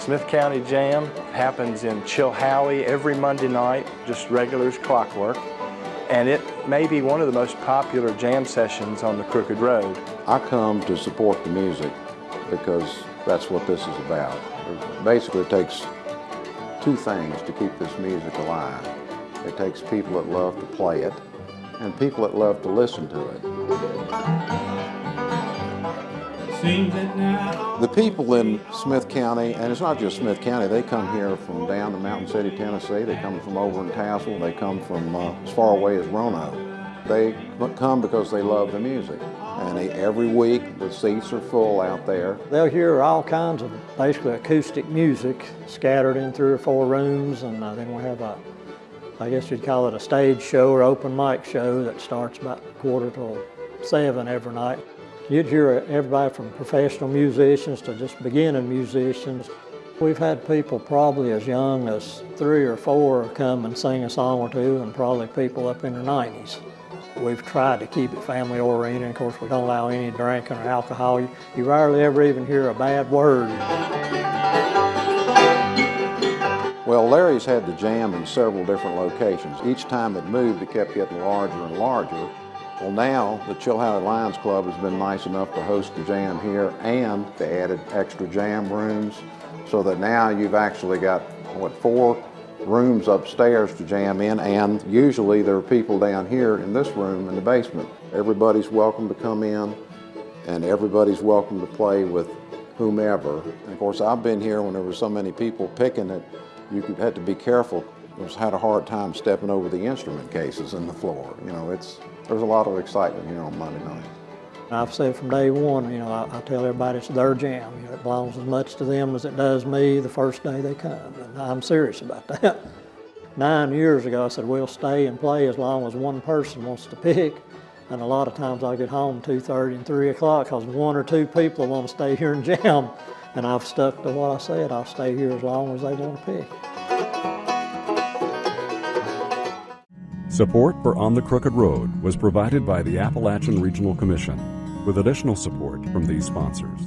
Smith County Jam happens in Chilhowie every Monday night, just regular as clockwork. And it may be one of the most popular jam sessions on the Crooked Road. I come to support the music because that's what this is about. Basically, it takes two things to keep this music alive. It takes people that love to play it and people that love to listen to it. The people in Smith County, and it's not just Smith County, they come here from down to Mountain City, Tennessee. They come from over in Tazewell. They come from uh, as far away as Roanoke. They come because they love the music. And they, every week the seats are full out there. They'll hear all kinds of basically acoustic music scattered in three or four rooms and uh, then we have a, I guess you'd call it a stage show or open mic show that starts about quarter till seven every night. You'd hear everybody from professional musicians to just beginning musicians. We've had people probably as young as three or four come and sing a song or two and probably people up in their 90s. We've tried to keep it family oriented. Of course, we don't allow any drinking or alcohol. You, you rarely ever even hear a bad word. Well, Larry's had the jam in several different locations. Each time it moved, it kept getting larger and larger. Well now, the Chilhowie Lions Club has been nice enough to host the jam here and they added extra jam rooms so that now you've actually got, what, four rooms upstairs to jam in and usually there are people down here in this room in the basement. Everybody's welcome to come in and everybody's welcome to play with whomever. And of course, I've been here when there were so many people picking it, you had to be careful was had a hard time stepping over the instrument cases in the floor. You know, it's there's a lot of excitement here on Monday night. I've said from day one, you know, I, I, tell everybody it's their jam. You know, it belongs as much to them as it does me the first day they come, and I'm serious about that. Nine years ago, I said, we'll stay and play as long as one person wants to pick. And a lot of times I get home 2.30 and 3 o'clock because one or two people want to stay here and jam. And I've stuck to what I said. I'll stay here as long as they want to pick. Support for On the Crooked Road was provided by the Appalachian Regional Commission, with additional support from these sponsors.